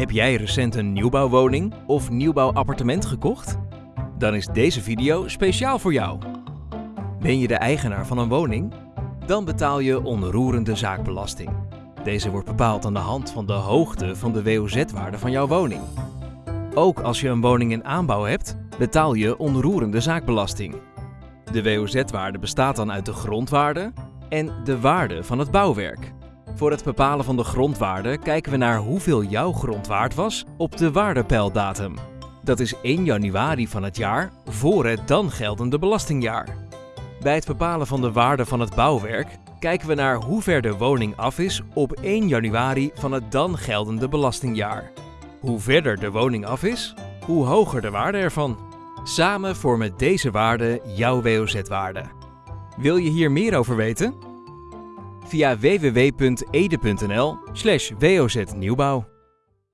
Heb jij recent een nieuwbouwwoning of nieuwbouwappartement gekocht? Dan is deze video speciaal voor jou. Ben je de eigenaar van een woning? Dan betaal je onroerende zaakbelasting. Deze wordt bepaald aan de hand van de hoogte van de WOZ-waarde van jouw woning. Ook als je een woning in aanbouw hebt, betaal je onroerende zaakbelasting. De WOZ-waarde bestaat dan uit de grondwaarde en de waarde van het bouwwerk. Voor het bepalen van de grondwaarde kijken we naar hoeveel jouw grond waard was op de waardepeildatum. Dat is 1 januari van het jaar voor het dan geldende belastingjaar. Bij het bepalen van de waarde van het bouwwerk kijken we naar hoe ver de woning af is op 1 januari van het dan geldende belastingjaar. Hoe verder de woning af is, hoe hoger de waarde ervan. Samen vormen deze waarden jouw WOZ-waarde. Wil je hier meer over weten? Via www.ede.nl/woznieuwbouw